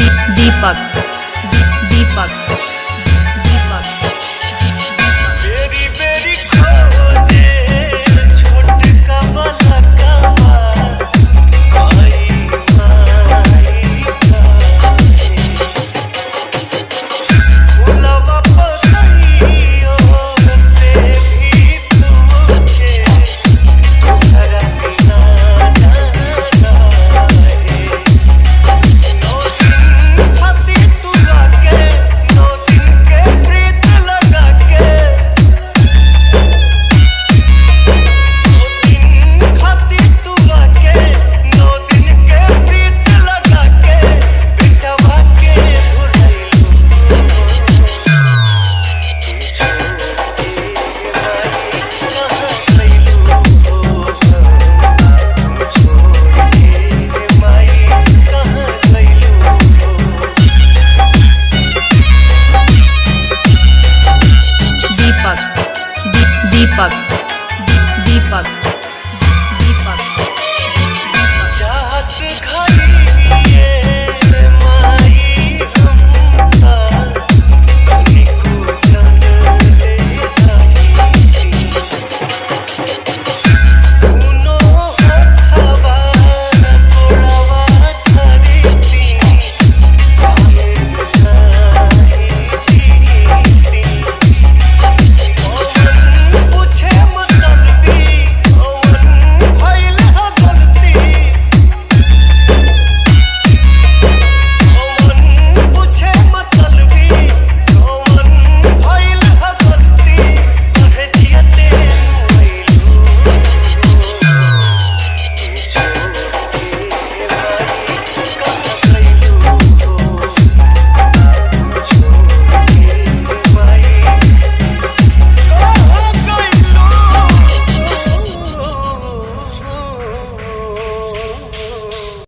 दीपक दीपक